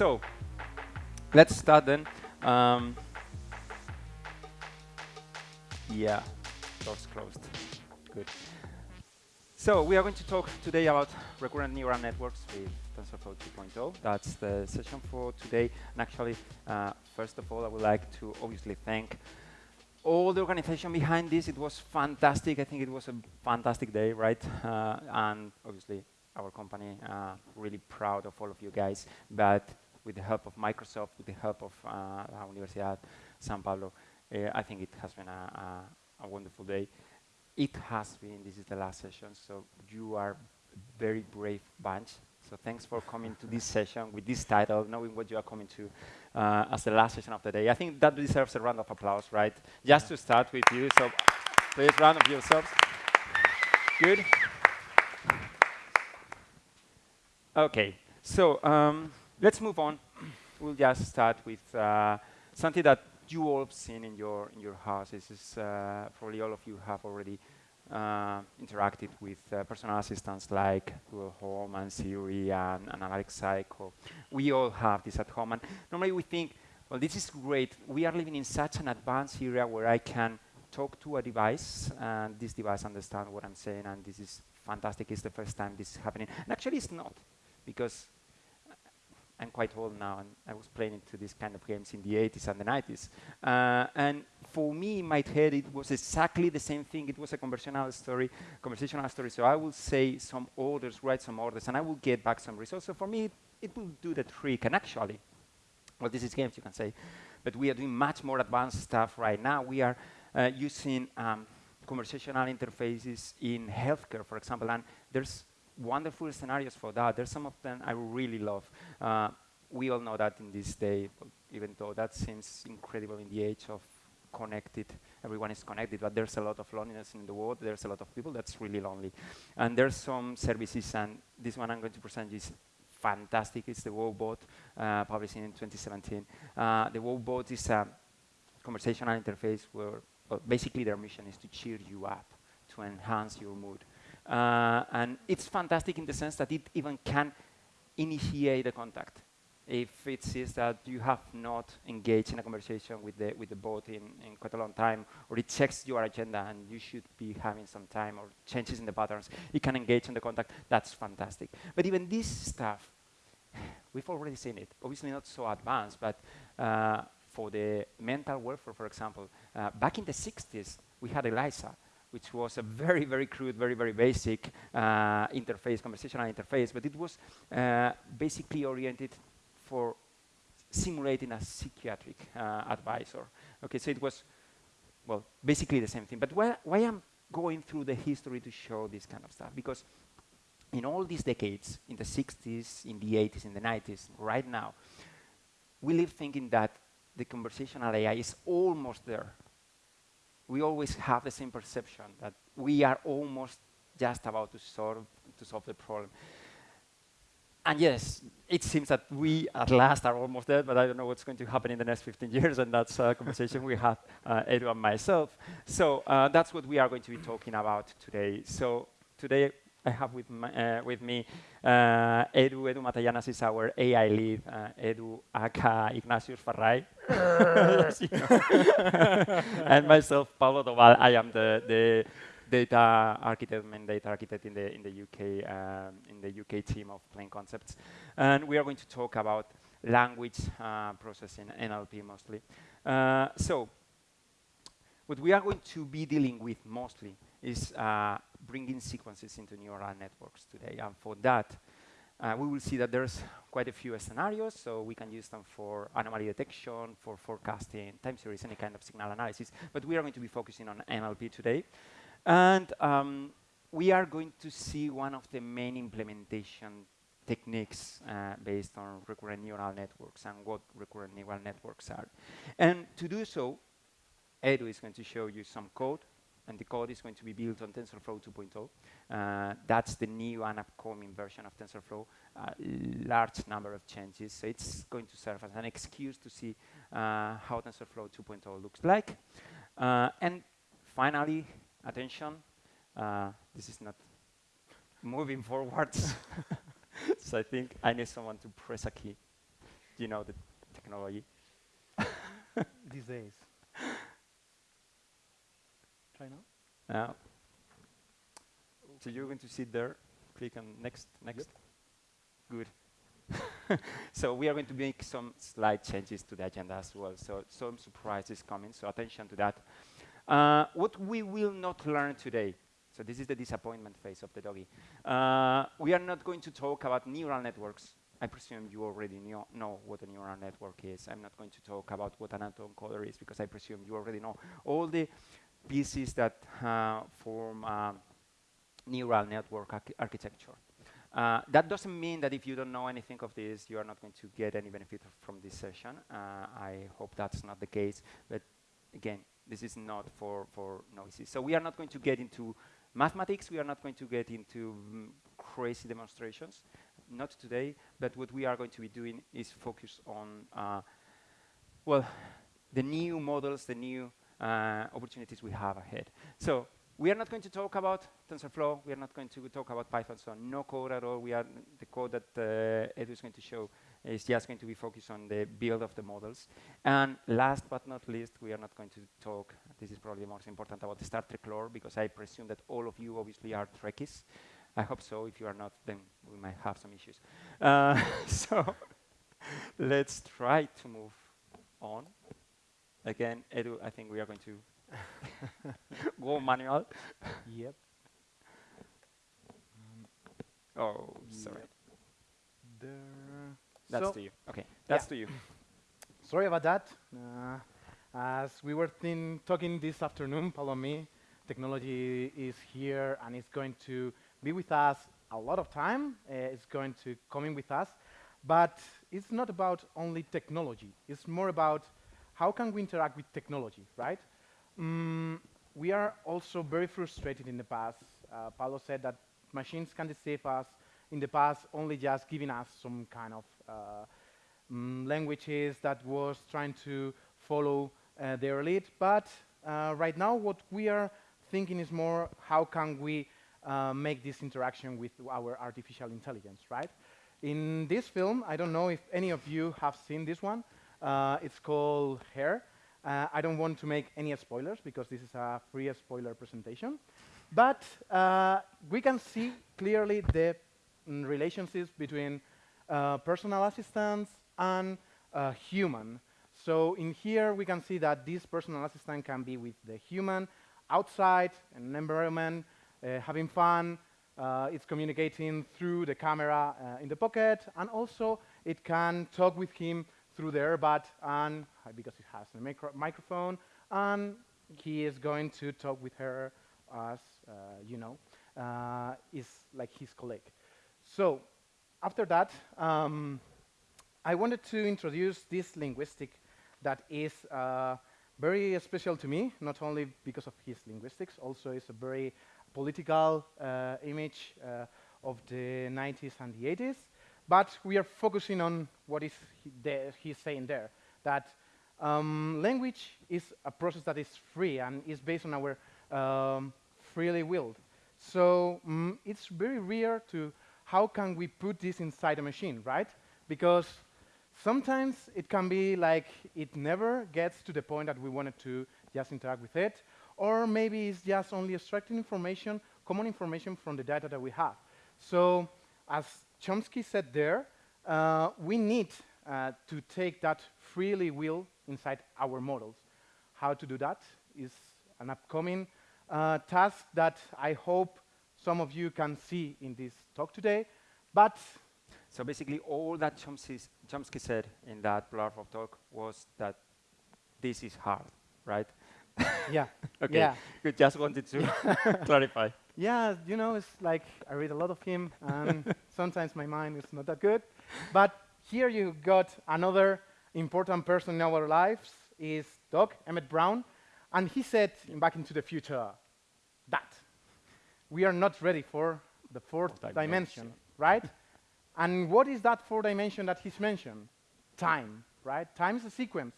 So let's start then. Um, yeah, doors closed. Good. So we are going to talk today about recurrent neural networks with TensorFlow 2.0. That's the session for today. And actually, uh, first of all, I would like to obviously thank all the organization behind this. It was fantastic. I think it was a fantastic day, right? Uh, and obviously, our company uh, really proud of all of you guys. But with the help of Microsoft, with the help of uh, la Universidad San Pablo, uh, I think it has been a, a, a wonderful day it has been, this is the last session, so you are very brave bunch. So thanks for coming to this session with this title, knowing what you are coming to uh, as the last session of the day. I think that deserves a round of applause, right? Just to start with you, so please round of yourselves. Good. Okay, so um, let's move on. We'll just start with uh, something that you all have seen in your in your houses. Is, uh, probably all of you have already uh, interacted with uh, personal assistants like Google Home and Siri and, and Alexa Echo. We all have this at home, and normally we think, well, this is great. We are living in such an advanced area where I can talk to a device, and this device understands what I'm saying, and this is fantastic. It's the first time this is happening. And actually, it's not, because Quite old now, and I was playing into these kind of games in the 80s and the 90s. Uh, and for me, in my head, it was exactly the same thing. It was a conversational story, conversational story. So I will say some orders, write some orders, and I will get back some results. So for me, it, it will do the trick. And actually, well, this is games, you can say, but we are doing much more advanced stuff right now. We are uh, using um, conversational interfaces in healthcare, for example, and there's wonderful scenarios for that. There's some of them I really love. Uh, we all know that in this day, even though that seems incredible in the age of connected, everyone is connected, but there's a lot of loneliness in the world. There's a lot of people that's really lonely. And there's some services, and this one I'm going to present is fantastic. It's the Woebot, uh, published in 2017. Uh, the Woebot is a conversational interface where well, basically their mission is to cheer you up, to enhance your mood. Uh, and it's fantastic in the sense that it even can initiate a contact. If it sees that you have not engaged in a conversation with the, with the bot in, in quite a long time, or it checks your agenda and you should be having some time or changes in the patterns, it can engage in the contact. That's fantastic. But even this stuff, we've already seen it. Obviously not so advanced, but uh, for the mental welfare, for example, uh, back in the 60s, we had ELIZA, which was a very, very crude, very, very basic uh, interface, conversational interface, but it was uh, basically oriented for simulating a psychiatric uh, advisor. Okay, so it was, well, basically the same thing. But why, why I'm going through the history to show this kind of stuff? Because in all these decades, in the 60s, in the 80s, in the 90s, right now, we live thinking that the conversational AI is almost there we always have the same perception that we are almost just about to solve, to solve the problem. And yes, it seems that we at last are almost there, but I don't know what's going to happen in the next 15 years, and that's a conversation we had, uh, Edu and myself. So uh, that's what we are going to be talking about today. So today I have with, my, uh, with me uh, Edu. Edu Matallanas is our AI lead. Uh, Edu aka Ignatius Farray. and myself, Pablo Doval. I am the, the data architect, main data architect in the in the UK um, in the UK team of Plain Concepts, and we are going to talk about language uh, processing, NLP mostly. Uh, so, what we are going to be dealing with mostly is uh, bringing sequences into neural networks today. And for that, uh, we will see that there's quite a few scenarios, so we can use them for anomaly detection, for forecasting, time series, any kind of signal analysis. But we are going to be focusing on NLP today. And um, we are going to see one of the main implementation techniques uh, based on recurrent neural networks and what recurrent neural networks are. And to do so, Edu is going to show you some code and the code is going to be built on TensorFlow 2.0. Uh, that's the new and upcoming version of TensorFlow, a large number of changes. So it's going to serve as an excuse to see uh, how TensorFlow 2.0 looks like. Uh, and finally, attention, uh, this is not moving forwards. so I think I need someone to press a key. you know the technology. These days. Try now. Now, so you're going to sit there, click on next, next. Good. so we are going to make some slight changes to the agenda as well. So some surprises coming, so attention to that. Uh, what we will not learn today, so this is the disappointment phase of the doggy. Uh, we are not going to talk about neural networks. I presume you already know, know what a neural network is. I'm not going to talk about what an autoencoder is because I presume you already know all the pieces that uh, form neural network arch architecture. Uh, that doesn't mean that if you don't know anything of this, you are not going to get any benefit from this session. Uh, I hope that's not the case. But again, this is not for, for noises. So we are not going to get into mathematics. We are not going to get into mm, crazy demonstrations. Not today. But what we are going to be doing is focus on, uh, well, the new models, the new opportunities we have ahead. So we are not going to talk about TensorFlow. We are not going to talk about Python, so no code at all. We are the code that uh, Edu is going to show is just going to be focused on the build of the models. And last but not least, we are not going to talk, this is probably the most important, about the Star Trek lore, because I presume that all of you obviously are Trekkies. I hope so. If you are not, then we might have some issues. Uh, so let's try to move on. Again, Edu, I think we are going to Go manual. Yep. Um, oh, sorry. Yep. That's so to you. Okay, that's yeah. to you. Sorry about that. Uh, as we were talking this afternoon, Palomi, technology is here and it's going to be with us a lot of time. Uh, it's going to come in with us. But it's not about only technology. It's more about how can we interact with technology, right? Mm, we are also very frustrated in the past. Uh, Paulo said that machines can deceive us in the past, only just giving us some kind of uh, mm, languages that was trying to follow uh, their lead. But uh, right now, what we are thinking is more, how can we uh, make this interaction with our artificial intelligence, right? In this film, I don't know if any of you have seen this one. Uh, it's called Her. Uh, I don't want to make any spoilers because this is a free spoiler presentation. But uh, we can see clearly the mm, relationships between uh, personal assistants and uh, human. So in here, we can see that this personal assistant can be with the human outside, in an environment, uh, having fun. Uh, it's communicating through the camera in the pocket, and also it can talk with him through the earbud and uh, because he has a micro microphone and he is going to talk with her as uh, you know uh, is like his colleague. So after that, um, I wanted to introduce this linguistic that is uh, very special to me, not only because of his linguistics, also is a very political uh, image uh, of the 90s and the 80s. But we are focusing on what is he he's saying there, that um, language is a process that is free and is based on our um, freely willed. So mm, it's very rare to how can we put this inside a machine, right? Because sometimes it can be like it never gets to the point that we wanted to just interact with it, or maybe it's just only extracting information, common information from the data that we have. So as Chomsky said there, uh, we need uh, to take that freely will inside our models. How to do that is an upcoming uh, task that I hope some of you can see in this talk today. But so basically, all that Chomsky said in that of talk was that this is hard, right? Yeah. okay. Yeah. Good. Just wanted to clarify. Yeah, you know, it's like I read a lot of him, and sometimes my mind is not that good. But here you got another important person in our lives, is Doc Emmett Brown, and he said in Back into the Future that we are not ready for the fourth dimension. dimension, right? and what is that fourth dimension that he's mentioned? Time, right? Time is a sequence.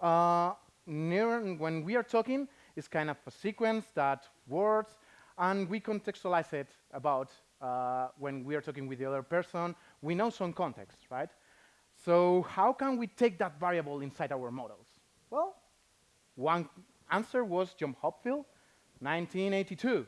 Uh, when we are talking, it's kind of a sequence that words, and we contextualize it about uh, when we are talking with the other person. We know some context, right? So how can we take that variable inside our models? Well, one answer was John Hopfield, 1982.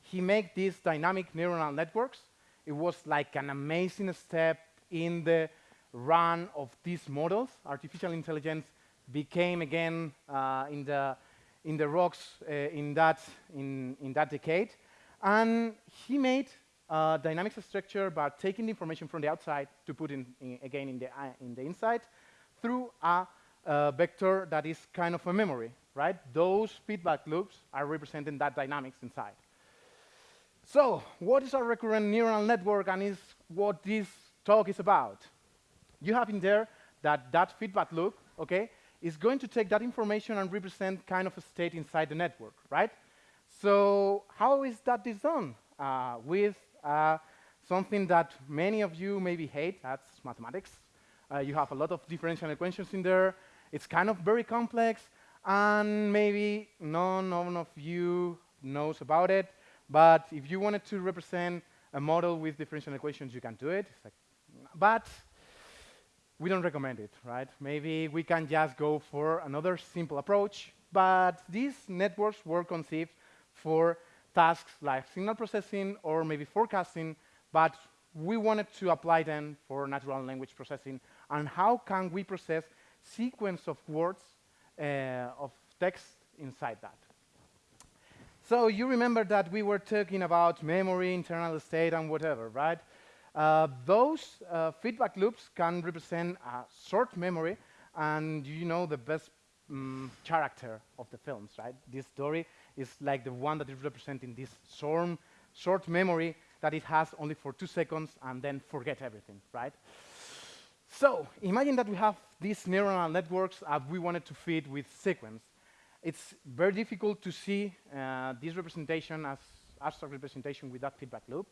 He made these dynamic neural networks. It was like an amazing step in the run of these models. Artificial intelligence became again uh, in the in the rocks uh, in that in in that decade, and he made a dynamic structure by taking the information from the outside to put in, in again in the uh, in the inside through a uh, vector that is kind of a memory, right? Those feedback loops are representing that dynamics inside. So, what is a recurrent neural network and is what this talk is about? You have in there that that feedback loop, okay, is going to take that information and represent kind of a state inside the network, right? So how is that done? Uh, with uh, something that many of you maybe hate, that's mathematics. Uh, you have a lot of differential equations in there. It's kind of very complex, and maybe none, of you knows about it. But if you wanted to represent a model with differential equations, you can do it. Like, but we don't recommend it, right? Maybe we can just go for another simple approach, but these networks were conceived for tasks like signal processing or maybe forecasting, but we wanted to apply them for natural language processing. And how can we process sequence of words, uh, of text inside that? So you remember that we were talking about memory, internal state, and whatever, right? Uh, those uh, feedback loops can represent a short memory, and you know the best um, character of the films, right? This Dory is like the one that is representing this short, short memory that it has only for two seconds and then forget everything, right? So imagine that we have these neural networks that we wanted to feed with sequence. It's very difficult to see uh, this representation as abstract representation with that feedback loop.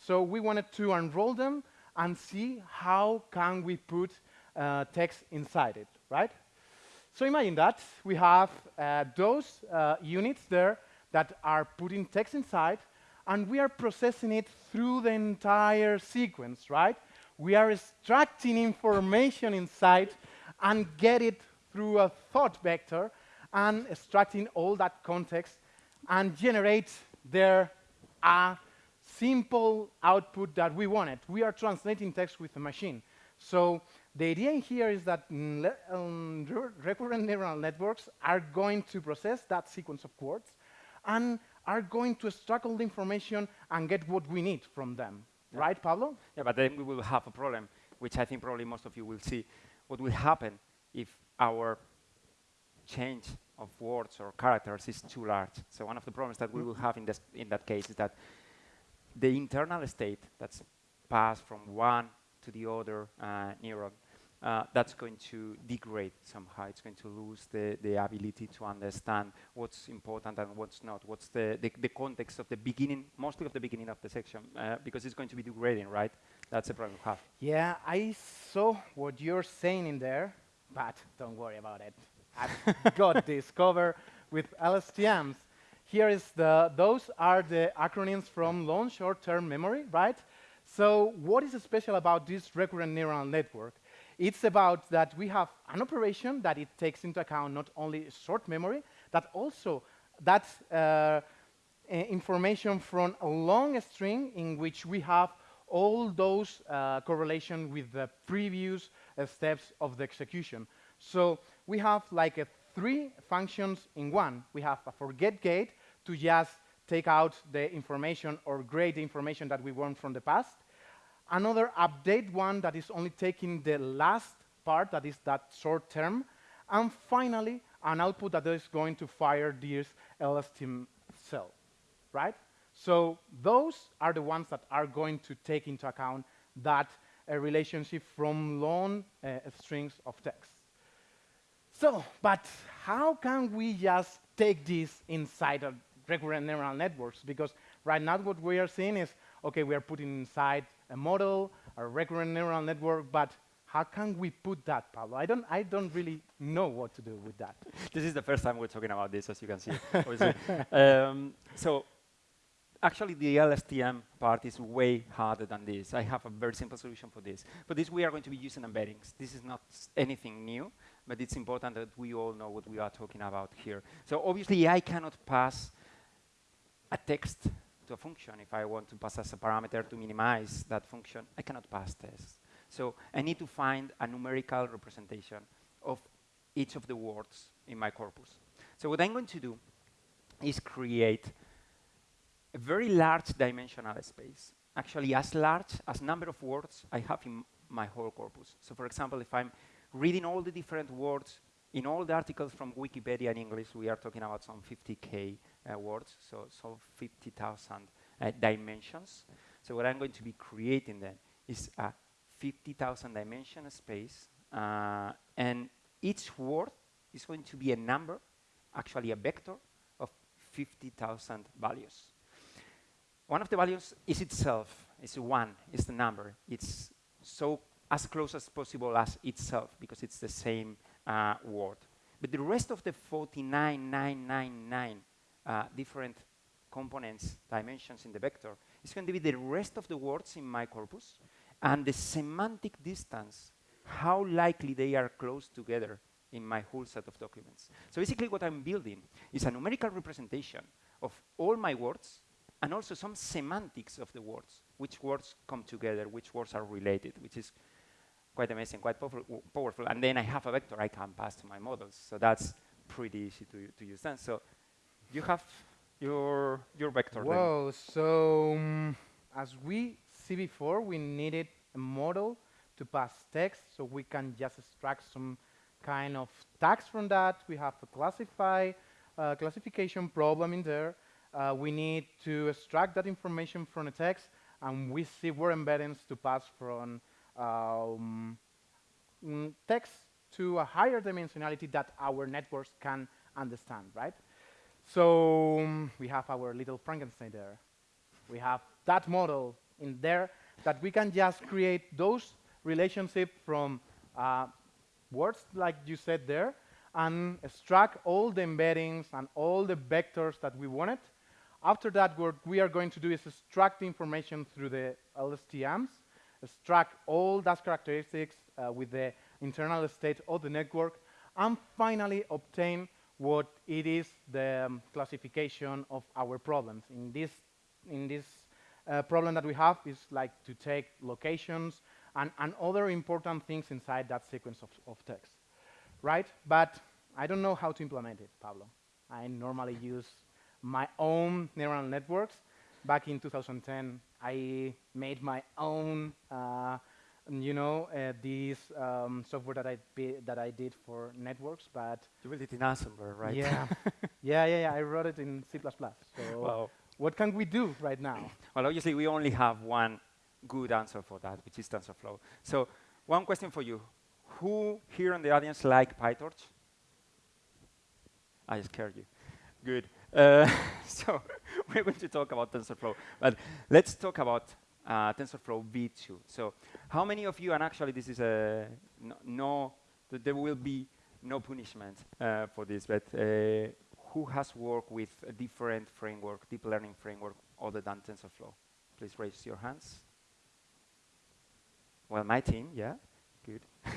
So we wanted to unroll them and see how can we put uh, text inside it, right? So imagine that. We have uh, those uh, units there that are putting text inside, and we are processing it through the entire sequence, right? We are extracting information inside and get it through a thought vector and extracting all that context and generate there a simple output that we wanted. We are translating text with a machine. So the idea here is that um, recurrent neural networks are going to process that sequence of words and are going to extract the information and get what we need from them. Yeah. Right, Pablo? Yeah, but then we will have a problem, which I think probably most of you will see. What will happen if our change of words or characters is too large? So one of the problems that we will have in, this, in that case is that the internal state that's passed from one to the other uh, neuron, uh, that's going to degrade somehow. It's going to lose the, the ability to understand what's important and what's not, what's the, the, the context of the beginning, mostly of the beginning of the section, uh, because it's going to be degrading, right? That's the problem we have. Yeah, I saw what you're saying in there, but don't worry about it. I've got this cover with LSTMs. Here is the, those are the acronyms from long short-term memory, right? So what is special about this recurrent neural network? It's about that we have an operation that it takes into account not only short memory, but also that uh, information from a long string in which we have all those uh, correlation with the previous uh, steps of the execution. So we have like three functions in one. We have a forget gate to just take out the information or grade the information that we want from the past. Another update one that is only taking the last part, that is that short term. And finally, an output that is going to fire this LSTM cell, right? So those are the ones that are going to take into account that uh, relationship from long uh, strings of text. So, but how can we just take this inside of recurrent neural networks? Because right now what we are seeing is, okay, we are putting inside a model, a recurrent neural network, but how can we put that, Pablo? I don't, I don't really know what to do with that. This is the first time we're talking about this, as you can see. um, so actually, the LSTM part is way harder than this. I have a very simple solution for this. For this, we are going to be using embeddings. This is not anything new, but it's important that we all know what we are talking about here. So obviously, I cannot pass a text to a function. If I want to pass as a parameter to minimize that function, I cannot pass this. So I need to find a numerical representation of each of the words in my corpus. So what I'm going to do is create a very large dimensional space, actually as large as number of words I have in my whole corpus. So for example, if I'm reading all the different words in all the articles from Wikipedia in English, we are talking about some 50k uh, words, so, so 50,000 uh, dimensions. So what I'm going to be creating then is a 50,000 dimension space, uh, and each word is going to be a number, actually a vector of 50,000 values. One of the values is itself, it's one, it's the number. It's so as close as possible as itself because it's the same uh, word. But the rest of the 49,999 uh, different components, dimensions in the vector, it's going to be the rest of the words in my corpus and the semantic distance, how likely they are close together in my whole set of documents. So basically what I'm building is a numerical representation of all my words and also some semantics of the words, which words come together, which words are related, which is quite amazing, quite powerful, powerful. And then I have a vector I can pass to my models. So that's pretty easy to, to use then. So you have your, your vector Whoa, then. so um, as we see before, we needed a model to pass text, so we can just extract some kind of tags from that. We have a classify uh, classification problem in there. Uh, we need to extract that information from the text, and we see word embeddings to pass from um, mm, text to a higher dimensionality that our networks can understand, right? So um, we have our little Frankenstein there. We have that model in there that we can just create those relationships from uh, words like you said there and extract all the embeddings and all the vectors that we wanted. After that, what we are going to do is extract the information through the LSTMs extract all those characteristics uh, with the internal state of the network, and finally obtain what it is the um, classification of our problems. In this, in this uh, problem that we have is like to take locations and, and other important things inside that sequence of, of text, right? But I don't know how to implement it, Pablo. I normally use my own neural networks. Back in 2010, I made my own, uh, you know, uh, this um, software that I that I did for networks. But you built it in Assembler, right? Yeah, yeah, yeah, yeah. I wrote it in C++. So wow. what can we do right now? Well, obviously we only have one good answer for that, which is TensorFlow. So one question for you: Who here in the audience like PyTorch? I scared you. Good. Uh, so we're going to talk about TensorFlow, but let's talk about uh, TensorFlow V2. So how many of you, and actually this is a no, no th there will be no punishment uh, for this, but uh, who has worked with a different framework, deep learning framework, other than TensorFlow? Please raise your hands. Well, my team, yeah, good.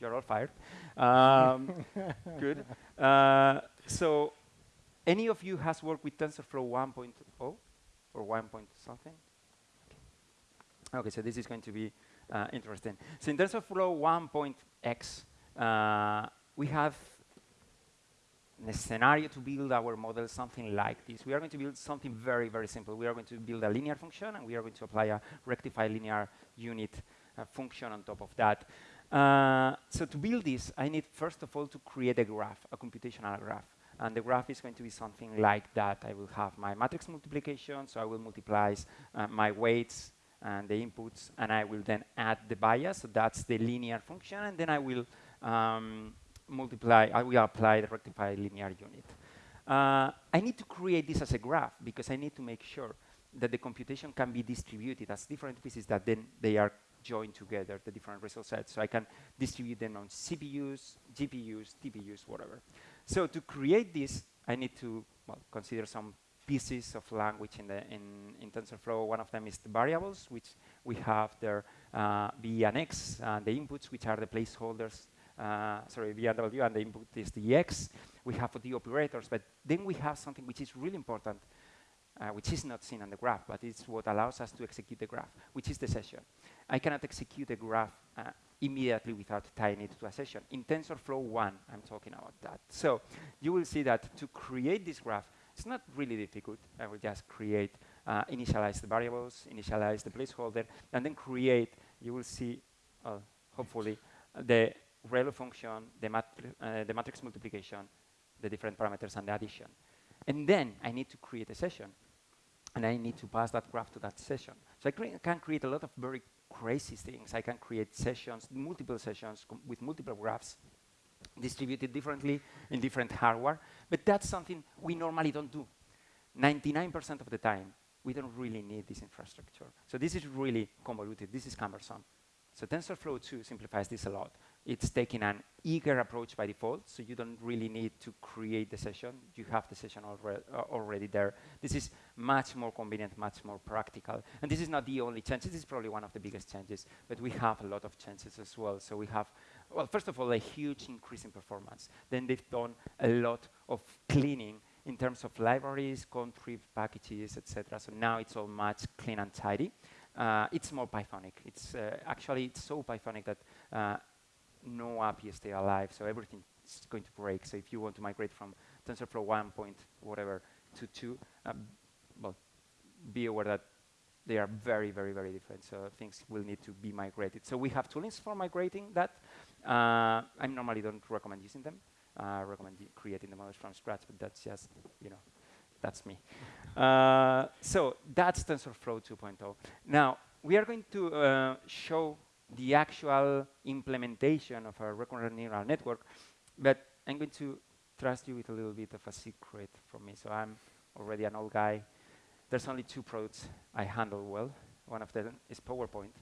You're all fired. Um, good. Uh, so any of you has worked with TensorFlow 1.0 or 1 point something? Okay. so this is going to be uh, interesting. So in TensorFlow 1.x, uh, we have a scenario to build our model something like this. We are going to build something very, very simple. We are going to build a linear function, and we are going to apply a rectified linear unit uh, function on top of that. Uh, so to build this, I need, first of all, to create a graph, a computational graph. And the graph is going to be something like that. I will have my matrix multiplication, so I will multiply uh, my weights and the inputs, and I will then add the bias, so that's the linear function, and then I will um, multiply, I will apply the rectified linear unit. Uh, I need to create this as a graph because I need to make sure that the computation can be distributed as different pieces that then they are joined together, the different result sets. So I can distribute them on CPUs, GPUs, TPUs, whatever. So to create this, I need to well, consider some pieces of language in, the, in, in TensorFlow. One of them is the variables, which we have there uh, v and x, and the inputs, which are the placeholders, uh, sorry, v and w, and the input is the x. We have the operators, but then we have something which is really important, uh, which is not seen on the graph, but it's what allows us to execute the graph, which is the session. I cannot execute a graph uh, immediately without tying it to a session. In TensorFlow 1, I'm talking about that. So you will see that to create this graph, it's not really difficult. I will just create, uh, initialize the variables, initialize the placeholder, and then create, you will see, uh, hopefully, the ReLU function, the, uh, the matrix multiplication, the different parameters, and the addition. And then I need to create a session and I need to pass that graph to that session. So I cre can create a lot of very crazy things. I can create sessions, multiple sessions with multiple graphs distributed differently in different hardware, but that's something we normally don't do. 99% of the time, we don't really need this infrastructure. So this is really convoluted. This is cumbersome. So TensorFlow 2 simplifies this a lot. It's taking an eager approach by default, so you don't really need to create the session. You have the session uh, already there. This is much more convenient, much more practical. And this is not the only change. This is probably one of the biggest changes, but we have a lot of changes as well. So we have, well, first of all, a huge increase in performance. Then they've done a lot of cleaning in terms of libraries, contrib packages, etc. So now it's all much clean and tidy. Uh, it's more Pythonic. It's uh, actually it's so Pythonic that uh, no API still alive, so everything is going to break. So if you want to migrate from TensorFlow 1 point whatever to 2, um, well, be aware that they are very, very, very different. So things will need to be migrated. So we have toolings for migrating that. Uh, I normally don't recommend using them. I recommend creating the models from scratch, but that's just, you know, that's me. Uh, so that's TensorFlow 2.0. Now, we are going to uh, show the actual implementation of a recurrent neural network, but I'm going to trust you with a little bit of a secret from me. So I'm already an old guy. There's only two products I handle well. One of them is PowerPoint,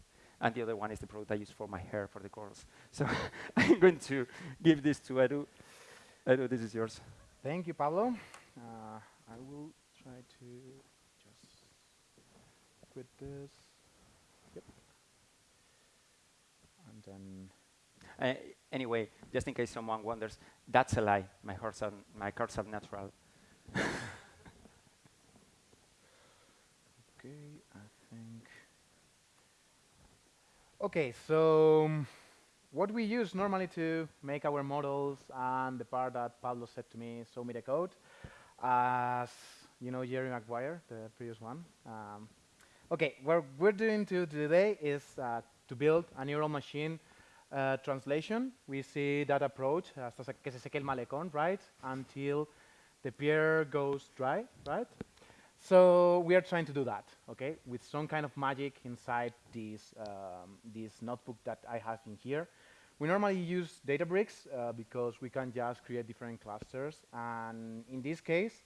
and the other one is the product I use for my hair for the girls. So I'm going to give this to Edu. Edu, this is yours. Thank you, Pablo. Uh, I will try to just quit this. Yep. And then. Uh, anyway, just in case someone wonders, that's a lie. My cards are, my cards are natural. okay, I think. Okay, so um, what we use normally to make our models and the part that Pablo said to me, show me the code, as you know Jerry Maguire, the previous one. Um, okay, what we're doing to today is uh, to build a neural machine uh, translation. We see that approach, hasta que se seque el malecón, right, until the pier goes dry, right? So we are trying to do that, okay, with some kind of magic inside this, um, this notebook that I have in here. We normally use Databricks uh, because we can just create different clusters. And in this case,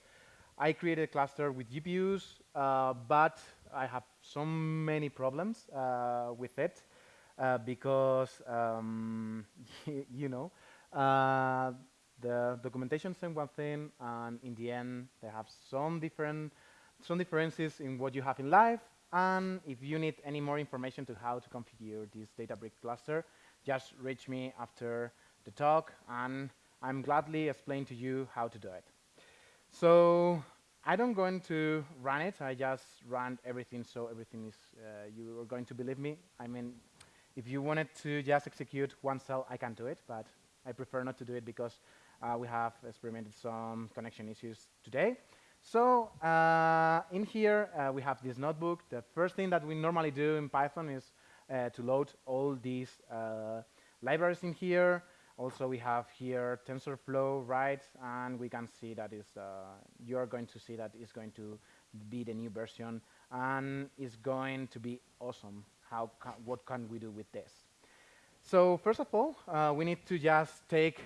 I created a cluster with GPUs, uh, but I have so many problems uh, with it uh, because, um, you know, uh, the documentation says one thing, and in the end, they have some different some differences in what you have in life. And if you need any more information to how to configure this Databricks cluster, just reach me after the talk, and I'm gladly explain to you how to do it. So I don't going to run it. I just run everything, so everything is, uh, you are going to believe me. I mean, if you wanted to just execute one cell, I can do it, but I prefer not to do it because uh, we have experimented some connection issues today. So uh, in here, uh, we have this notebook. The first thing that we normally do in Python is uh, to load all these uh, libraries in here. Also, we have here TensorFlow, right? And we can see that is uh, you are going to see that is going to be the new version, and it's going to be awesome. How ca what can we do with this? So first of all, uh, we need to just take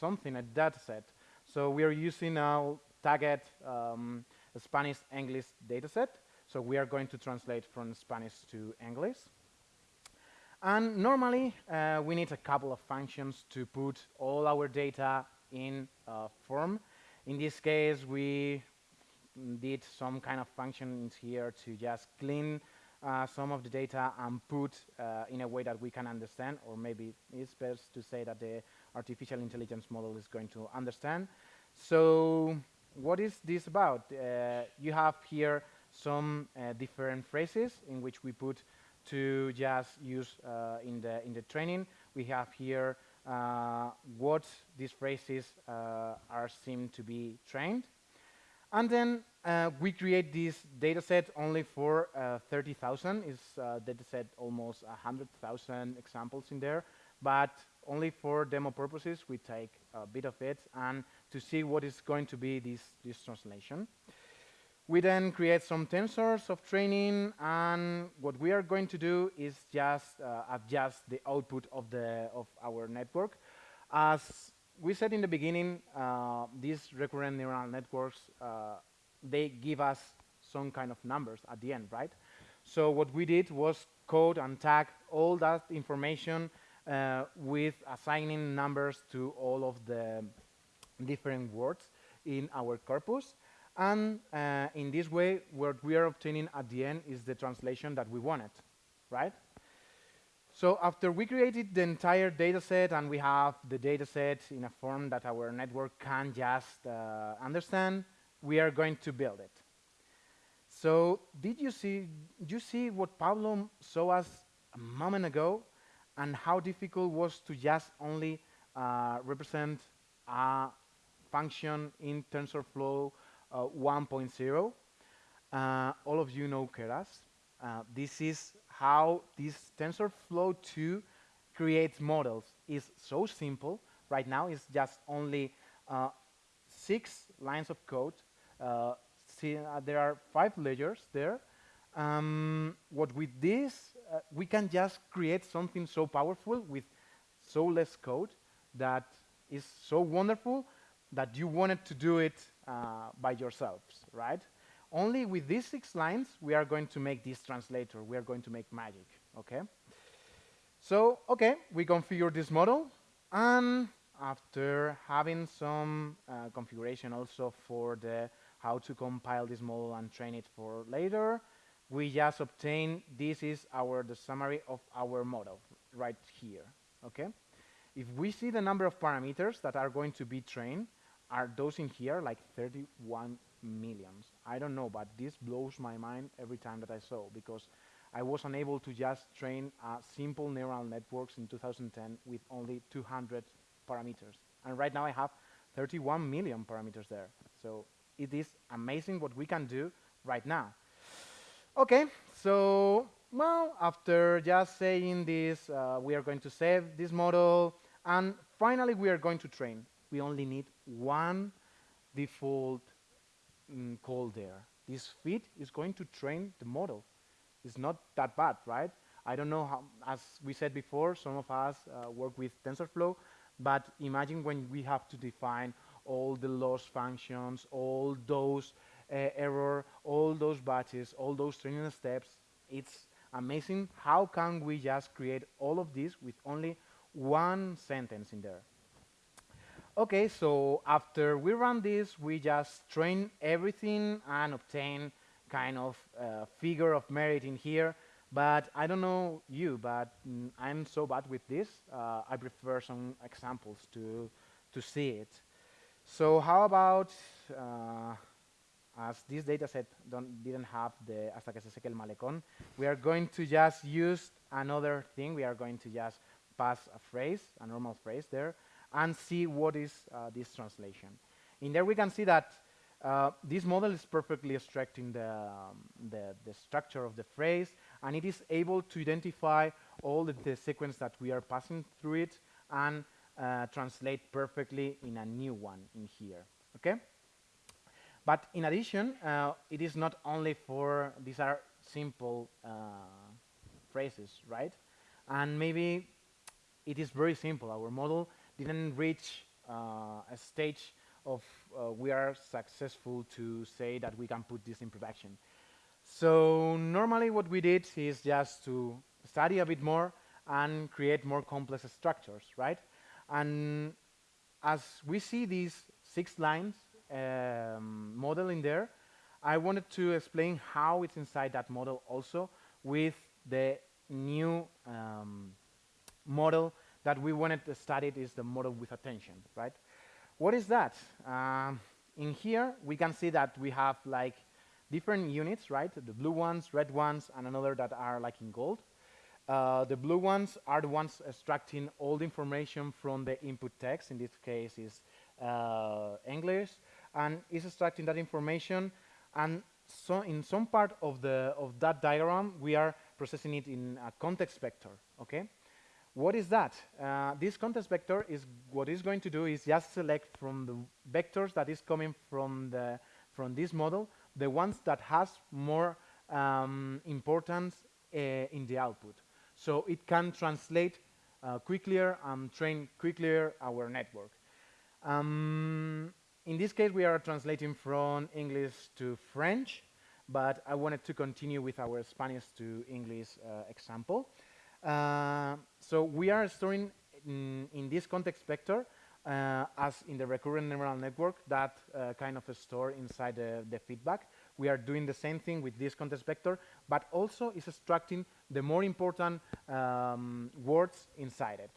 something, a data set. So we are using now tagged um, Spanish-English dataset. So we are going to translate from Spanish to English. And normally, uh, we need a couple of functions to put all our data in form. In this case, we did some kind of functions here to just clean uh, some of the data and put uh, in a way that we can understand, or maybe it's best to say that the artificial intelligence model is going to understand. So what is this about? Uh, you have here some uh, different phrases in which we put to just use uh, in the in the training. We have here uh, what these phrases are seen to be trained. And then uh, we create this data set only for uh, 30,000. It's a uh, data set almost 100,000 examples in there. But only for demo purposes, we take a bit of it and to see what is going to be this, this translation. We then create some tensors of training, and what we are going to do is just uh, adjust the output of, the, of our network. As we said in the beginning, uh, these recurrent neural networks, uh, they give us some kind of numbers at the end, right? So what we did was code and tag all that information uh, with assigning numbers to all of the different words in our corpus. And uh, in this way, what we are obtaining at the end is the translation that we wanted, right? So after we created the entire data set and we have the data set in a form that our network can just uh, understand, we are going to build it. So did you see, did you see what Pablo saw us a moment ago and how difficult was to just only uh, represent a function in TensorFlow uh, 1.0? Uh, all of you know Keras. Uh, this is how this TensorFlow 2 creates models is so simple. Right now, it's just only uh, six lines of code. Uh, see, there are five layers there. Um, what with this, uh, we can just create something so powerful with so less code that is so wonderful that you wanted to do it uh, by yourselves, right? only with these six lines, we are going to make this translator. We are going to make magic, okay? So, okay, we configure this model. And after having some uh, configuration also for the how to compile this model and train it for later, we just obtain, this is our the summary of our model right here, okay? If we see the number of parameters that are going to be trained, are those in here, like 31 millions. I don't know, but this blows my mind every time that I saw because I was unable to just train a simple neural networks in 2010 with only 200 parameters. And right now I have 31 million parameters there. So it is amazing what we can do right now. Okay, so, well, after just saying this, uh, we are going to save this model, and finally we are going to train. We only need one default mm, call there. This fit is going to train the model. It's not that bad, right? I don't know how, as we said before, some of us uh, work with TensorFlow, but imagine when we have to define all the loss functions, all those error, all those batches, all those training steps. It's amazing how can we just create all of this with only one sentence in there. Okay, so after we run this, we just train everything and obtain kind of uh, figure of merit in here. But I don't know you, but mm, I'm so bad with this. Uh, I prefer some examples to to see it. So how about, uh, as this dataset didn't have the hasta que se seque el malecón, we are going to just use another thing. We are going to just pass a phrase, a normal phrase there, and see what is uh, this translation. In there we can see that uh, this model is perfectly extracting the, um, the, the, structure of the phrase, and it is able to identify all the, the sequence that we are passing through it and uh, translate perfectly in a new one in here, okay? But in addition, uh, it is not only for, these are simple uh, phrases, right? And maybe it is very simple. Our model didn't reach uh, a stage of uh, we are successful to say that we can put this in production. So normally what we did is just to study a bit more and create more complex structures, right? And as we see these six lines um, model in there, I wanted to explain how it's inside that model also with the new um, model that we wanted to study is the model with attention, right? What is that? Um, in here, we can see that we have like different units, right? The blue ones, red ones, and another that are like in gold. Uh, the blue ones are the ones extracting all the information from the input text. In this case, is uh, English, and is extracting that information. And so, in some part of the of that diagram, we are processing it in a context vector. Okay. What is that? Uh, this context vector is what it's going to do is just select from the vectors that is coming from the from this model the ones that has more um, importance uh, in the output. So it can translate uh, and train quicker our network. Um, in this case, we are translating from English to French, but I wanted to continue with our Spanish to English uh, example. Uh, so we are storing in, in this context vector uh, as in the recurrent neural network that uh, kind of a store inside the, the, feedback. We are doing the same thing with this context vector, but also is extracting the more important um, words inside it.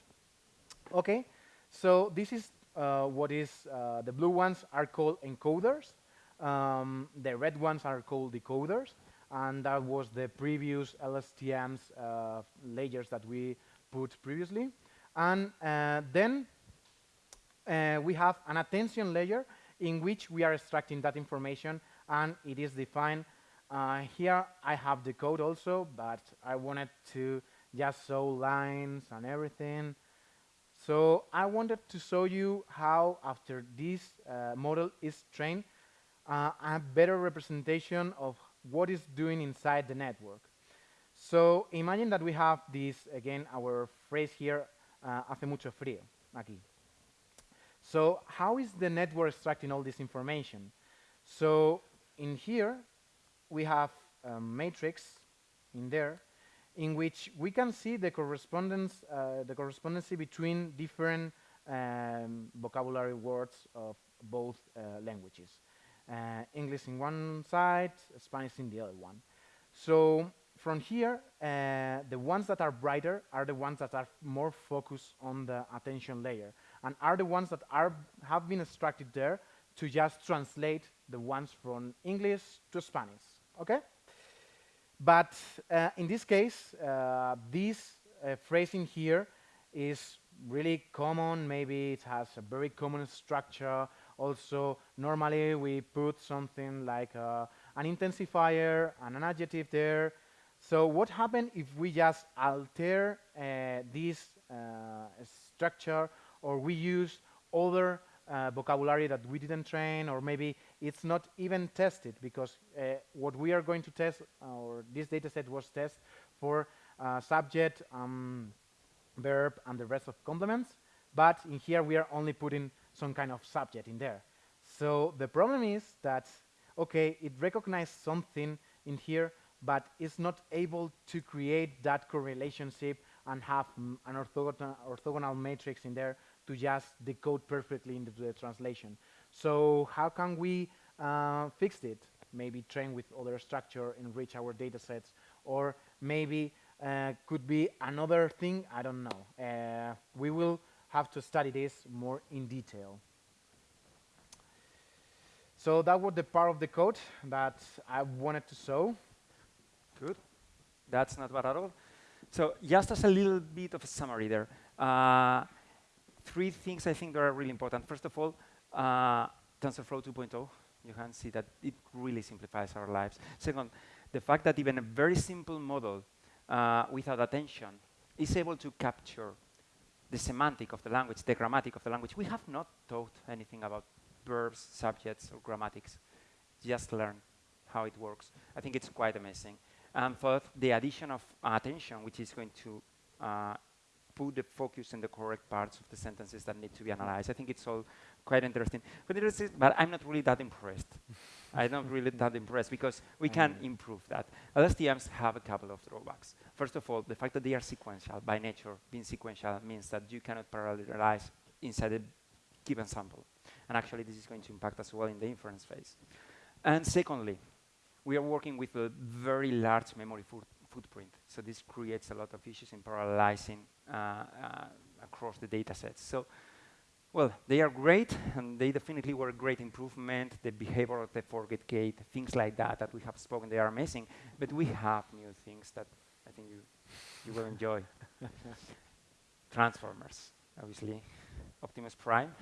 Okay, so this is what is, uh, the blue ones are called encoders, um, the red ones are called decoders, and that was the previous LSTM's uh, layers that we put previously. And uh, then uh, we have an attention layer in which we are extracting that information and it is defined. Uh, here I have the code also, but I wanted to just show lines and everything. So I wanted to show you how after this uh, model is trained, uh, a better representation of what is doing inside the network. So imagine that we have this, again, our phrase here, uh, hace mucho frío, aquí. So how is the network extracting all this information? So in here, we have a matrix in there in which we can see the correspondence, uh, the correspondency between different um, vocabulary words of both uh, languages. Uh, English in one side, Spanish in the other one. So from here, uh, the ones that are brighter are the ones that are more focused on the attention layer and are the ones that are have been extracted there to just translate the ones from English to Spanish. Okay? But uh, in this case, uh, this uh, phrasing here is really common. Maybe it has a very common structure. Also, normally we put something like uh, an intensifier and an adjective there. So what happens if we just alter uh, this uh, structure or we use other uh, vocabulary that we didn't train, or maybe it's not even tested because uh, what we are going to test, or this data set was tested for uh, subject, um, verb, and the rest of complements. But in here, we are only putting some kind of subject in there. So the problem is that, okay, it recognizes something in here, but it's not able to create that correlationship and have an orthogonal, orthogonal matrix in there to just decode perfectly into the translation. So how can we uh, fix it? Maybe train with other structure, enrich our data sets, or maybe uh, could be another thing, I don't know. Uh, we will have to study this more in detail. So that was the part of the code that I wanted to show. Good. That's not bad at all. So just as a little bit of a summary there, uh, three things I think that are really important. First of all, uh, TensorFlow 2.0, you can see that it really simplifies our lives. Second, the fact that even a very simple model uh, without attention is able to capture the semantic of the language, the grammatic of the language. We have not taught anything about verbs, subjects, or grammatics. Just learn how it works. I think it's quite amazing. And fourth, the addition of attention, which is going to uh, put the focus in the correct parts of the sentences that need to be analyzed. I think it's all quite interesting. But, I'm not really that impressed. I'm not really that impressed because we can mm. improve that. LSTMs have a couple of drawbacks. First of all, the fact that they are sequential by nature, being sequential means that you cannot parallelize inside a given sample. And actually, this is going to impact as well in the inference phase. And secondly, we are working with a very large memory footprint. So this creates a lot of issues in parallelizing across the data sets. So, well, they are great, and they definitely were a great improvement. The behavior of the forget gate, things like that that we have spoken, they are amazing. But we have new things that I think you, you will enjoy. Transformers, obviously. Optimus Prime.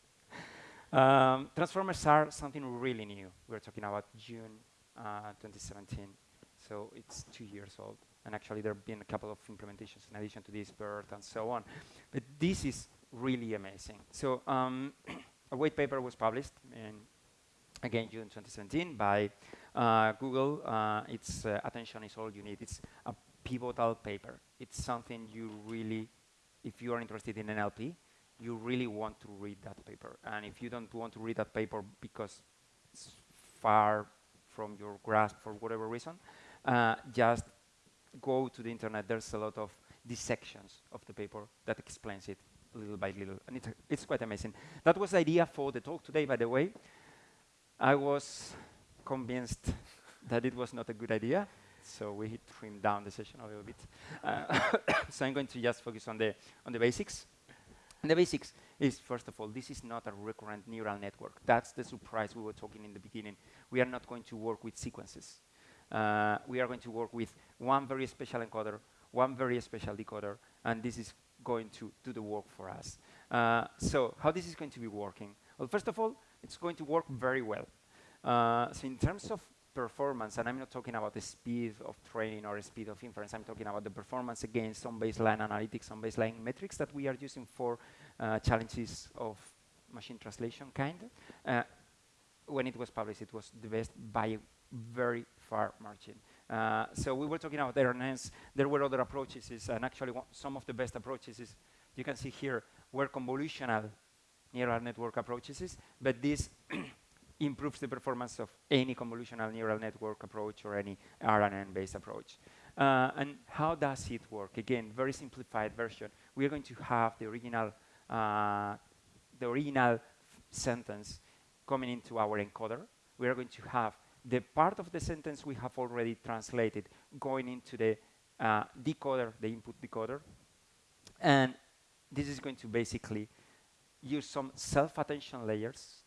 um, transformers are something really new. We're talking about June uh, 2017. So it's two years old. And actually, there have been a couple of implementations in addition to this, BERT and so on. But this is really amazing. So um, a white paper was published in, again, June 2017 by uh, Google. Uh, it's uh, Attention is all you need. It's a pivotal paper. It's something you really, if you are interested in NLP, you really want to read that paper. And if you don't want to read that paper because it's far from your grasp for whatever reason, uh, just go to the internet. There's a lot of dissections of the paper that explains it little by little, and it's, it's quite amazing. That was the idea for the talk today, by the way. I was convinced that it was not a good idea, so we trimmed down the session a little bit. Uh, so I'm going to just focus on the on the basics. And the basics is, first of all, this is not a recurrent neural network. That's the surprise we were talking in the beginning. We are not going to work with sequences uh, we are going to work with one very special encoder, one very special decoder, and this is going to do the work for us. Uh, so how this is going to be working? Well, first of all, it's going to work very well. Uh, so in terms of performance, and I'm not talking about the speed of training or speed of inference, I'm talking about the performance against some baseline analytics, some baseline metrics that we are using for uh, challenges of machine translation kind. Uh, when it was published, it was the best by a very far margin. Uh, so we were talking about RNNs. There were other approaches, and actually some of the best approaches is, you can see here, were convolutional neural network approaches, but this improves the performance of any convolutional neural network approach or any RNN-based approach. Uh, and how does it work? Again, very simplified version. We are going to have the original, uh, the original sentence coming into our encoder. We are going to have the part of the sentence we have already translated going into the uh, decoder, the input decoder. And this is going to basically use some self-attention layers.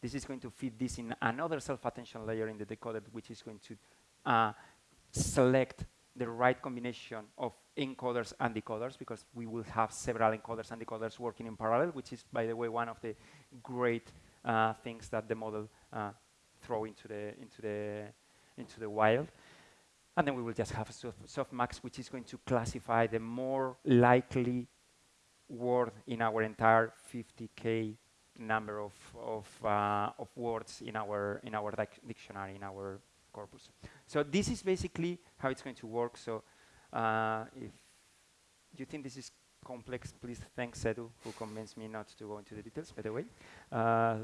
This is going to feed this in another self-attention layer in the decoder, which is going to uh, select the right combination of encoders and decoders, because we will have several encoders and decoders working in parallel, which is, by the way, one of the great uh, things that the model uh, throw into the into the into the wild. And then we will just have a softmax, which is going to classify the more likely word in our entire 50k number of of, uh, of words in our in our dictionary in our corpus. So this is basically how it's going to work. So uh, if you think this is complex, please thank Sedu, who convinced me not to go into the details, by the way. Uh,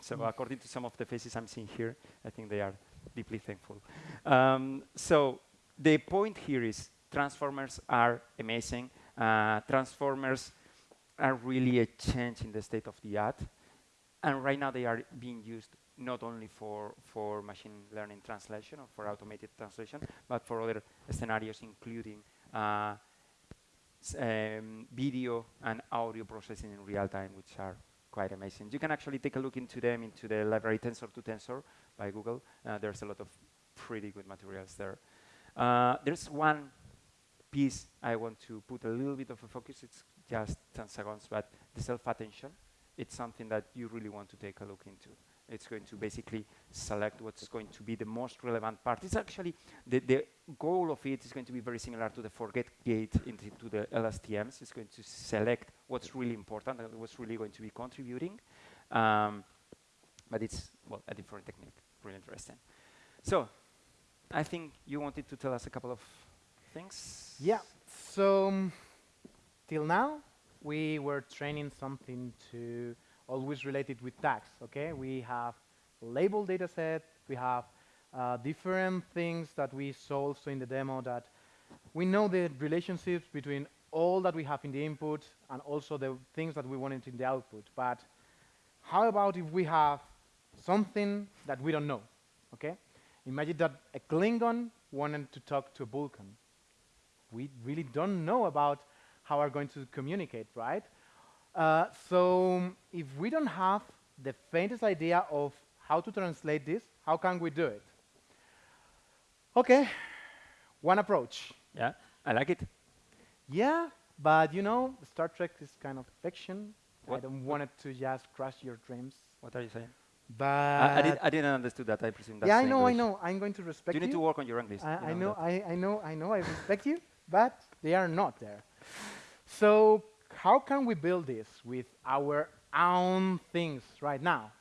so mm. according to some of the faces I'm seeing here, I think they are deeply thankful. Um, so the point here is transformers are amazing. Uh, transformers are really a change in the state of the art. And right now they are being used not only for, for machine learning translation or for automated translation, but for other scenarios, including uh, um, video and audio processing in real time, which are quite amazing. You can actually take a look into them into the library Tensor2Tensor by Google. Uh, there's a lot of pretty good materials there. Uh, there's one piece I want to put a little bit of a focus. It's just 10 seconds, but the self-attention, it's something that you really want to take a look into. It's going to basically select what's going to be the most relevant part. It's actually, the, the goal of it is going to be very similar to the forget gate into the LSTMs. It's going to select what's really important and what's really going to be contributing. Um, but it's, well, a different technique, really interesting. So, I think you wanted to tell us a couple of things? Yeah, so um, till now, we were training something to always related with tags, okay? We have label data set, we have uh, different things that we saw also in the demo that we know the relationships between all that we have in the input and also the things that we wanted in the output. But how about if we have something that we don't know, okay? Imagine that a Klingon wanted to talk to a Vulcan. We really don't know about how we're going to communicate, right? Uh, so if we don't have the faintest idea of how to translate this, how can we do it? Okay, one approach. Yeah, I like it. Yeah, but you know, Star Trek is kind of fiction. I don't want it to just crush your dreams. What are you saying? But I, I, did, I didn't understand that. I presume that's yeah, I know, I know. I'm going to respect You You need to work on your English. I, you I know, that. I, I know, I know, I respect you, but they are not there. So how can we build this with our own things right now?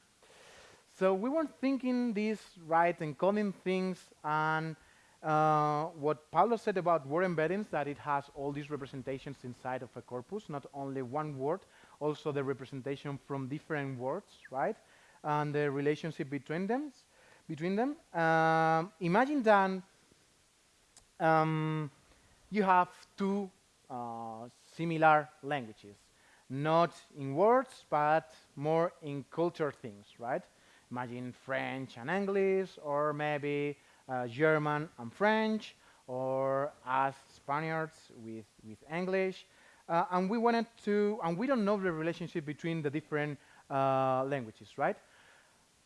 So we were thinking this right, encoding things, and uh, what Pablo said about word embeddings, that it has all these representations inside of a corpus, not only one word, also the representation from different words, right? And the relationship between them. Between them. Um, imagine that um, you have two uh, similar languages, not in words, but more in culture things, right? Imagine French and English, or maybe uh, German and French, or us Spaniards with, with English. Uh, and we wanted to, and we don't know the relationship between the different uh, languages, right?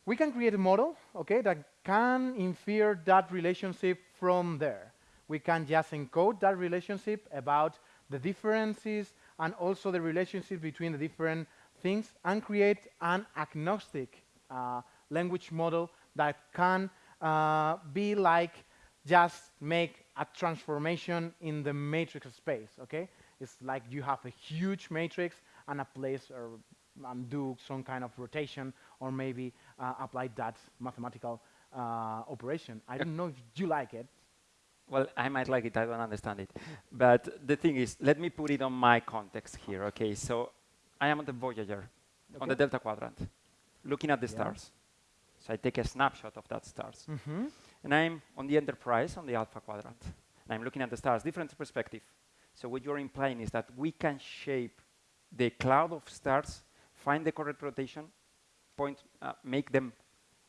We can create a model, okay, that can infer that relationship from there. We can just encode that relationship about the differences and also the relationship between the different things and create an agnostic uh, language model that can uh, be like just make a transformation in the matrix space, okay? It's like you have a huge matrix and a place or and do some kind of rotation or maybe uh, apply that mathematical uh, operation. I don't know if you like it. Well, I might like it, I don't understand it. but the thing is, let me put it on my context here, okay? So I am on the Voyager, on the Delta Quadrant, looking at the Yeah. stars. So I take a snapshot of that stars. Mm-hmm. And I'm on the Enterprise, on the Alpha Quadrant. And I'm looking at the stars, different perspective. So what you're implying is that we can shape the cloud of stars, find the correct rotation, point, uh, make them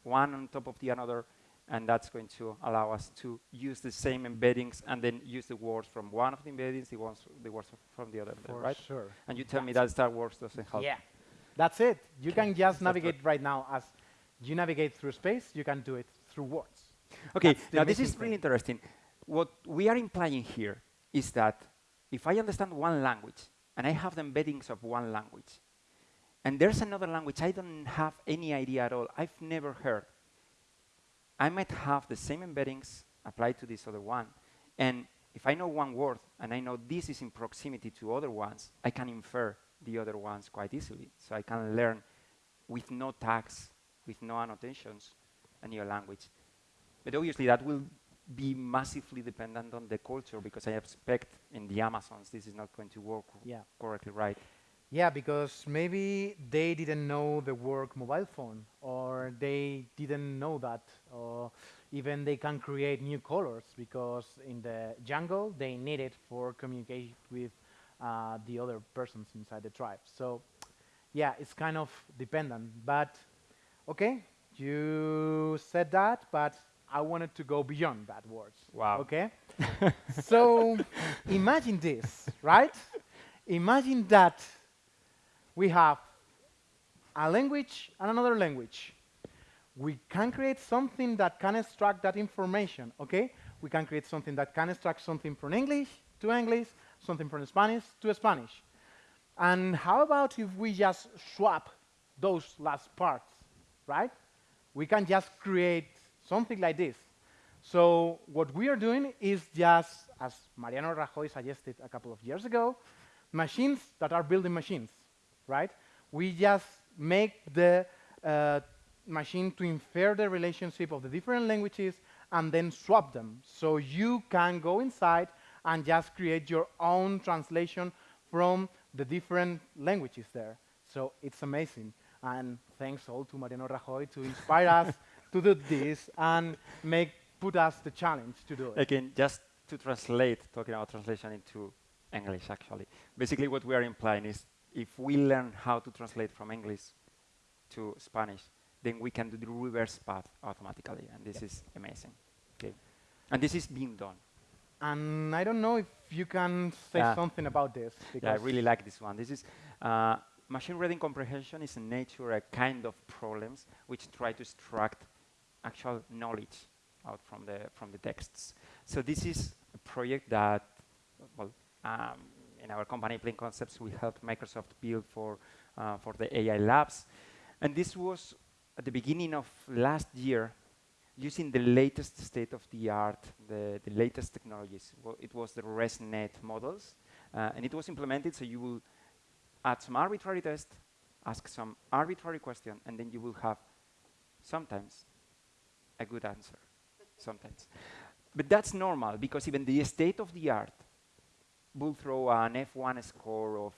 one on top of the another, and that's going to allow us to use the same embeddings and then use the words from one of the embeddings, the ones, the words from the other, For right? sure. And you tell me that Star Wars doesn't help. Yeah, that's it. You can just navigate right now as you navigate through space. You can do it through words. Okay, now this amazing is really interesting. What we are implying here is that if I understand one language and I have the embeddings of one language, and there's another language I don't have any idea at all, I've never heard, I might have the same embeddings applied to this other one. And if I know one word and I know this is in proximity to other ones, I can infer the other ones quite easily. So I can learn with no tags, with no annotations, a new language. But obviously that will be massively dependent on the culture because I expect in the Amazons this is not going to work Yeah. correctly right. Yeah, because maybe they didn't know the word mobile phone, or they didn't know that, or even they can create new colors because in the jungle they need it for communicate with uh, the other persons inside the tribe. So, yeah, it's kind of dependent. But okay, you said that, but I wanted to go beyond that words. Wow. Okay. so imagine this, right? Imagine that we have a language and another language. We can create something that can extract that information, okay? We can create something that can extract something from English to English, something from Spanish to Spanish. And how about if we just swap those last parts, right? We can just create something like this. So what we are doing is just, as Mariano Rajoy suggested a couple of years ago, machines that are building machines, right? We just make the uh, machine to infer the relationship of the different languages and then swap them. So you can go inside and just create your own translation from the different languages there. So it's amazing. And thanks all to Mariano Rajoy to inspire us to do this and make put us the challenge to do it. Again, just to translate, talking about translation into English actually. Basically what we are implying is if we learn how to translate from English to Spanish, then we can do the reverse path automatically, and this is amazing. Okay, and this is being done. And I don't know if you can say Yeah. something about this. Yeah, I really like this one. This is uh, machine reading comprehension is in nature a kind of problems which try to extract actual knowledge out from the from the texts. So this is a project that, well, um, in our company, Plain Concepts, we helped Microsoft build for uh, for the AI labs, and this was at the beginning of last year using the latest state of the art, the, the latest technologies. Well, it was the ResNet models, uh, and it was implemented so you will add some arbitrary test, ask some arbitrary question, and then you will have sometimes a good answer, sometimes. But that's normal because even the state of the art will throw an F1 score of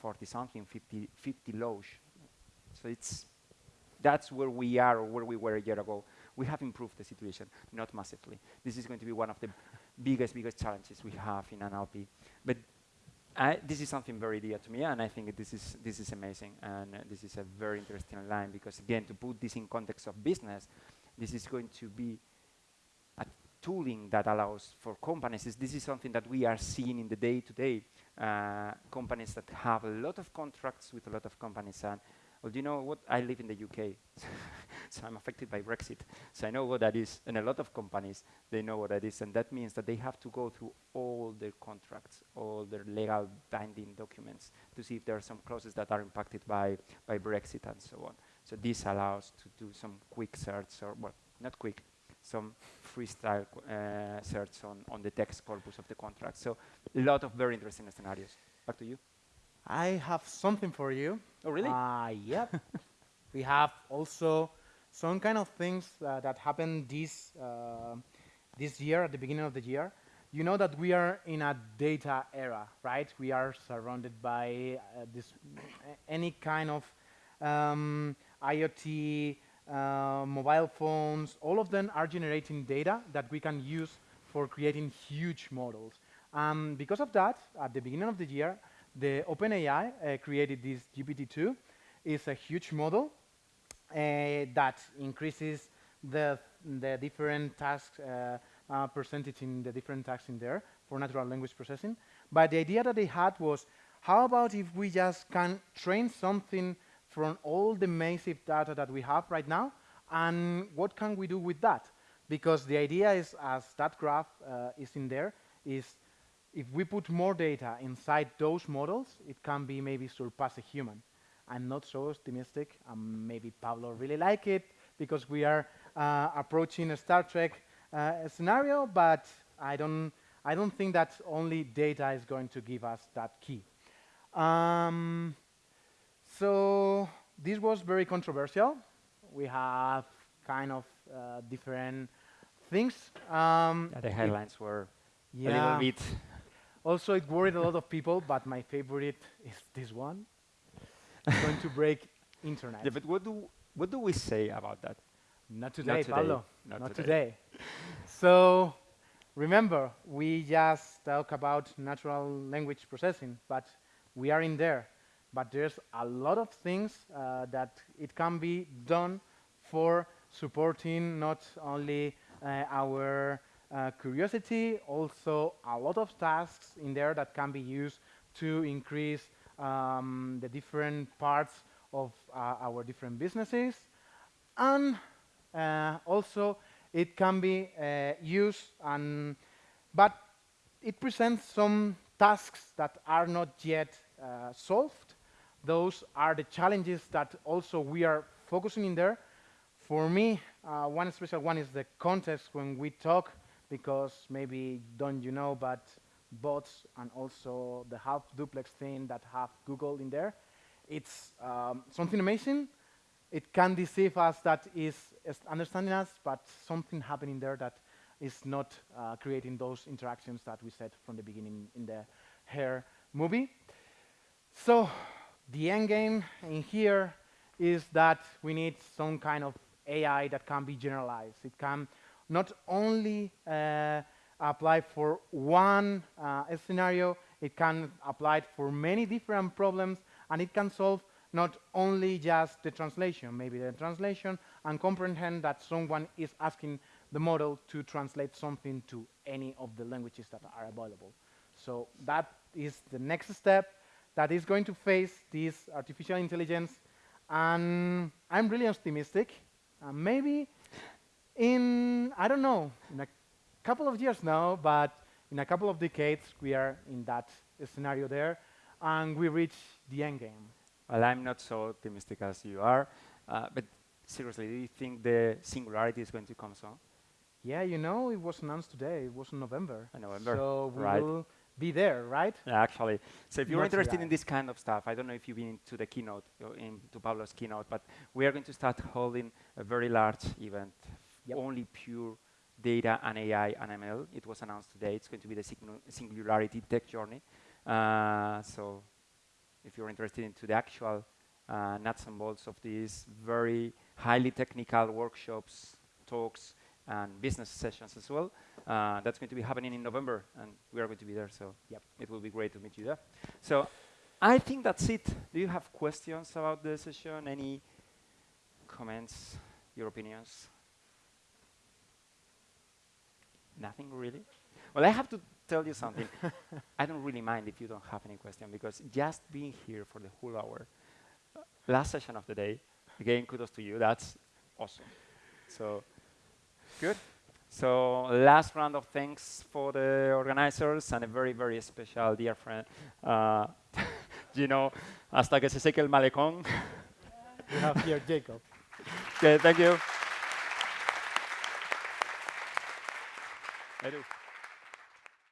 40 something, 50, 50 low. So it's that's where we are or where we were a year ago. We have improved the situation, not massively. This is going to be one of the biggest, biggest challenges we have in NLP. But I, this is something very dear to me, and I think this is this is amazing, and uh, this is a very interesting line because again, to put this in context of business, this is going to be tooling that allows for companies. This, this is something that we are seeing in the day-to-day uh, companies that have a lot of contracts with a lot of companies, and well, do you know what? I live in the UK, so I'm affected by Brexit. So I know what that is, and a lot of companies they know what that is, and that means that they have to go through all their contracts, all their legal binding documents to see if there are some clauses that are impacted by by Brexit and so on. So this allows to do some quick search, or well, not quick, some freestyle uh, search on on the text corpus of the contract. So a lot of very interesting scenarios. Back to you. I have something for you. Oh, really? Uh, yep. we have also some kind of things uh, that happened this uh, this year at the beginning of the year. You know that we are in a data era, right? We are surrounded by uh, this any kind of um, IoT, uh, mobile phones. All of them are generating data that we can use for creating huge models. Um, because of that, at the beginning of the year, the OpenAI uh, created this GPT-2. It's a huge model uh, that increases the the different tasks uh, uh, percentage in the different tasks in there for natural language processing. But the idea that they had was, how about if we just can train something from all the massive data that we have right now, and what can we do with that? Because the idea is, as that graph uh, is in there, is if we put more data inside those models, it can be maybe surpass a human. I'm not so optimistic. Um, maybe Pablo really like it because we are uh, approaching a Star Trek uh, scenario, but I don't, I don't think that only data is going to give us that key. Um, so this was very controversial. We have kind of uh, different things. Um, Yeah, the headlines were a little bit. Also, it worried a lot of people, but my favorite is this one. It's going to break internet. Yeah, but what do what do we say about that? Not today, today. Pablo. Not Not, today. today. so, remember, we just talk about natural language processing, but we are in there. But there's a lot of things uh, that it can be done for supporting not only uh, our uh, curiosity, also a lot of tasks in there that can be used to increase um, the different parts of uh, our different businesses. And uh, also, it can be uh, used, and, but it presents some tasks that are not yet solved. Those are the challenges that also we are focusing in there. For me, uh, one special one is the context when we talk, because maybe don't you know, but bots and also the half duplex thing that have Google in there, it's um, something amazing. It can deceive us that is, understanding us, but something happening there that is not uh, creating those interactions that we said from the beginning in the Her movie. So the end game in here is that we need some kind of AI that can be generalized. It can not only uh, apply for one uh, scenario, it can apply for many different problems, and it can solve not only just the translation, maybe the translation and comprehend that someone is asking the model to translate something to any of the languages that are available. So that is the next step that is going to face this artificial intelligence. And I'm really optimistic. Uh, maybe in, I don't know, in a couple of years now, but in a couple of decades, we are in that scenario there, and we reach the end game. Well, I'm not so optimistic as you are, uh, but seriously, do you think the singularity is going to come soon? Yeah, you know, it was announced today. It was in November. In November, so we right. will be there, right? Yeah, actually. So if you're Not interested right. in this kind of stuff, I don't know if you've been to the keynote, or into Pablo's keynote, but we are going to start holding a very large event, Yep. only pure data and AI and ML. It was announced today. It's going to be the Singularity Tech Journey. Uh, so if you're interested into the actual uh, nuts and bolts of these very highly technical workshops, talks, and business sessions as well, uh, that's going to be happening in November, and we are going to be there. So Yep. it will be great to meet you there. So I think that's it. Do you have questions about the session? Any comments, your opinions? Nothing really? Well, I have to tell you something. I don't really mind if you don't have any question because just being here for the whole hour, uh, last session of the day, again, kudos to you. That's awesome. So, good. So, last round of thanks for the organizers and a very, very special dear friend, uh, Gino, hasta que se seque el malecón. We have here Jacob. okay, thank you.